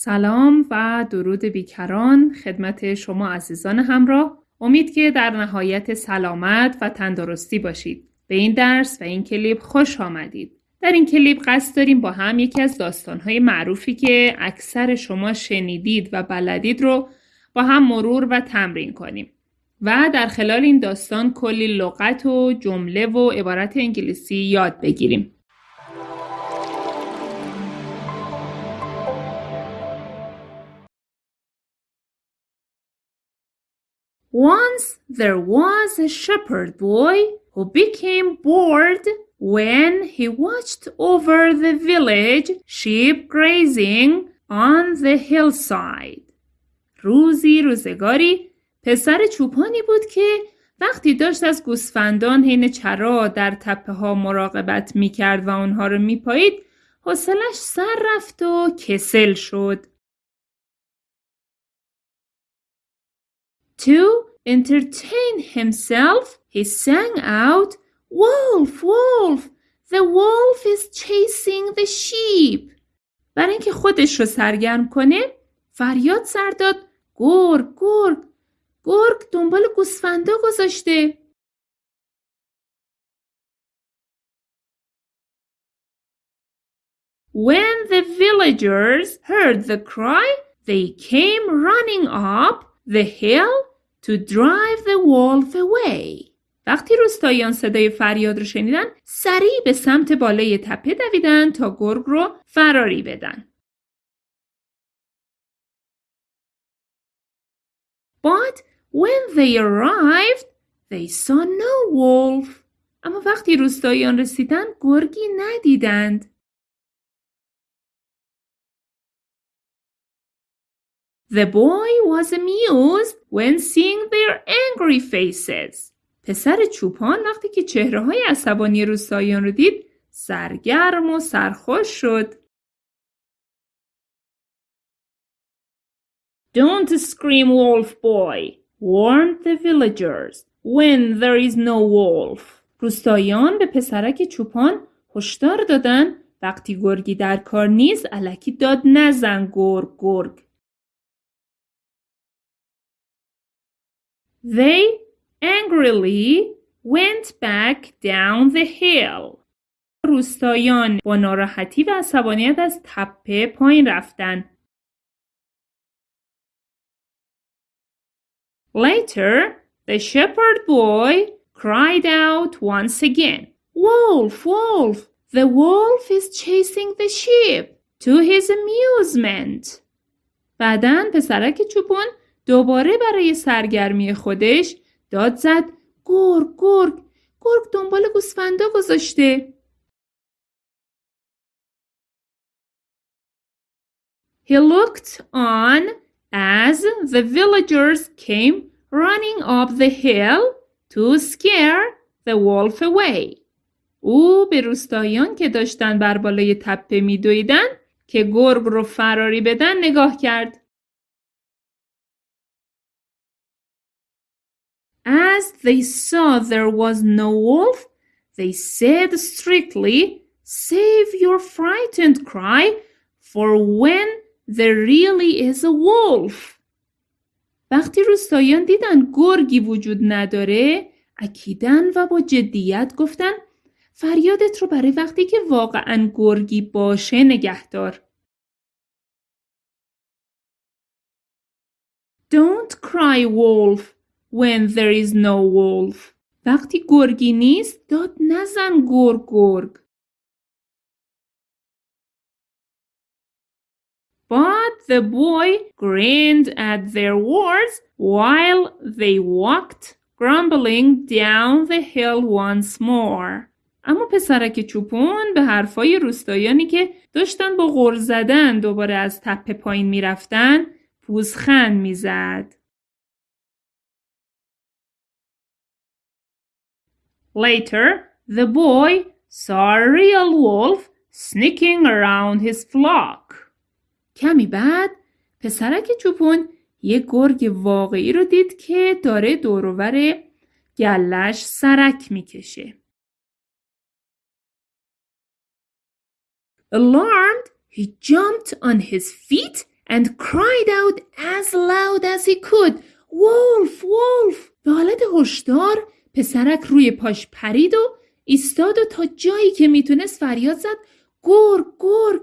سلام و درود بیکران خدمت شما عزیزان همراه. امید که در نهایت سلامت و تندرستی باشید. به این درس و این کلیپ خوش آمدید. در این کلیپ قصد داریم با هم یکی از داستانهای معروفی که اکثر شما شنیدید و بلدید رو با هم مرور و تمرین کنیم. و در خلال این داستان کلی لغت و جمله و عبارت انگلیسی یاد بگیریم. Once there was a shepherd boy who became bored when he watched over the village sheep grazing on the hillside. روزی روزگاری پسر چوپانی بود که وقتی داشت از گوسفندان حین چرا در تپه ها مراقبت می کرد و آنها رو می پایید حوصلش سر رفت و کسل شد. To entertain himself, he sang out, Wolf, wolf, the wolf is chasing the sheep. برای اینکه خودش رو سرگرم کنه فریاد سر داد گرگ گرگ گرگ دنبال گوسفندا گذاشته When the villagers heard the cry, they came running up the hill to drive the wolf away. وقتی روستاییان صدای فریاد رو شنیدن سریع به سمت بالای تپه دویدن تا گرگ رو فراری بدن. But when they arrived, they saw no wolf. اما وقتی روستاییان رسیدن گرگی ندیدند. The boy was amused when seeing their angry faces. پسر چوپان وقتی که چهره های عصبانی روستاییان رو دید سرگرم و سرخوش شد. Don't scream wolf boy, warned the villagers, when there is no wolf. روستاییان به پسرک چوپان هشدار دادن وقتی گرگی در کار نیست علکی داد نزن گرگ گرگ. They angrily went back down the hill. روستایان با ناراحتی و عصبانیت از تپه پایین رفتن. Later, the shepherd boy cried out once again, Wolf, wolf, the wolf is chasing the sheep to his amusement. بعدا پسرک چوپون دوباره برای سرگرمی خودش داد زد گرگ گرگ گرگ دنبال گوسفندا گذاشته He looked on as the villagers came running up the hill to scare the wolf away. او به روستاییان که داشتن بر بالای تپه میدویدن که گرگ رو فراری بدن نگاه کرد. As they saw there was no wolf, they said strictly, Save your frightened cry, for when there really is a wolf. وقتی روستاییان دیدن گرگی وجود نداره اکیدن و با جدیت گفتن فریادت رو برای وقتی که واقعا گرگی باشه نگهدار. Don't cry wolf when there is no wolf. وقتی گرگی نیست داد نزن گرگ گرگ. But the boy grinned at their words while they walked grumbling down the hill once more. اما پسرک چوپون به حرفای روستایانی که داشتن با غر زدن دوباره از تپه پایین می‌رفتن پوزخند می‌زد. Later, the boy saw a real wolf sneaking around his flock. کمی بعد پسرک چوپون یه گرگ واقعی رو دید که داره دورور گلش سرک میکشه. Alarmed, he jumped on his feet and cried out as loud as he could wolf wolf به حالت هشدار پسرک روی پاش پرید و ایستاد و تا جایی که می‌تونست فریاد زد گرگ گرگ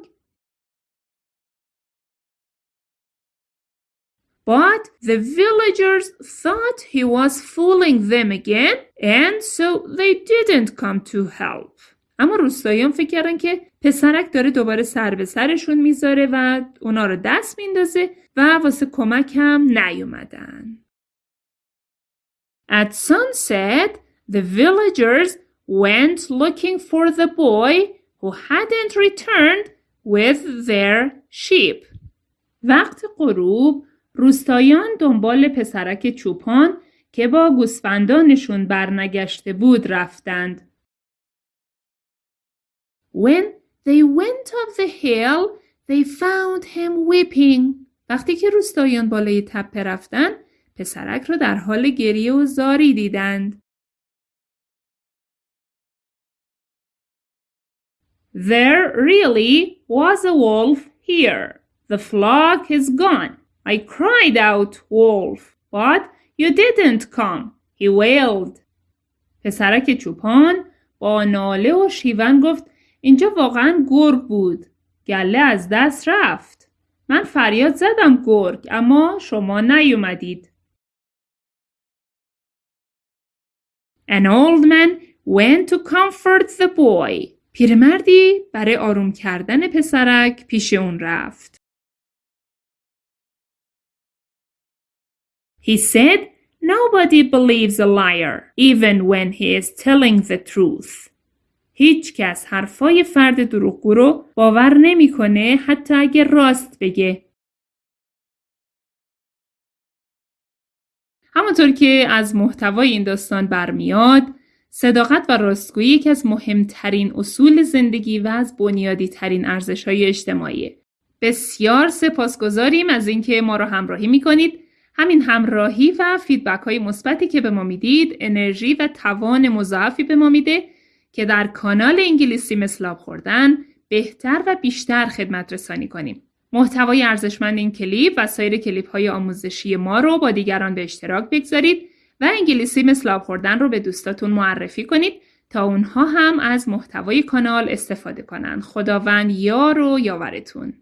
But the villagers thought he was fooling them again and so they didn't come to help. اما روستاییان فکر کردن که پسرک داره دوباره سر به سرشون می‌ذاره و اونا رو دست میندازه و واسه کمک هم نیومدن. At sunset, the villagers went looking for the boy who hadn't returned with their sheep. وقت غروب روستایان دنبال پسرک چوپان که با گوسفندانشون برنگشته بود رفتند. When they went up the hill, they found him weeping. وقتی که روستایان بالای تپه رفتن، پسرک را در حال گریه و زاری دیدند. There really was a wolf here. The flock is gone. I cried out, wolf, but you didn't come. He wailed. پسرک چوپان با ناله و شیون گفت اینجا واقعا گرگ بود. گله از دست رفت. من فریاد زدم گرگ اما شما نیومدید. An old man went to comfort the boy. پیرمردی برای آروم کردن پسرک پیش اون رفت. He said, Nobody believes a liar, even when he is telling the truth. هیچ کس حرفای فرد دروغگو رو باور نمیکنه حتی اگه راست بگه. همونطور که از محتوای این داستان برمیاد، صداقت و راستگویی یکی از مهمترین اصول زندگی و از بنیادی ترین ارزش های اجتماعی. بسیار سپاسگزاریم از اینکه ما رو همراهی می‌کنید. همین همراهی و فیدبک های مثبتی که به ما می‌دید انرژی و توان مضاعفی به ما میده که در کانال انگلیسی مثلاب خوردن بهتر و بیشتر خدمت رسانی کنیم. محتوای ارزشمند این کلیپ و سایر کلیپ های آموزشی ما رو با دیگران به اشتراک بگذارید و انگلیسی مثل خوردن رو به دوستاتون معرفی کنید تا اونها هم از محتوای کانال استفاده کنند. خداوند یار و یاورتون.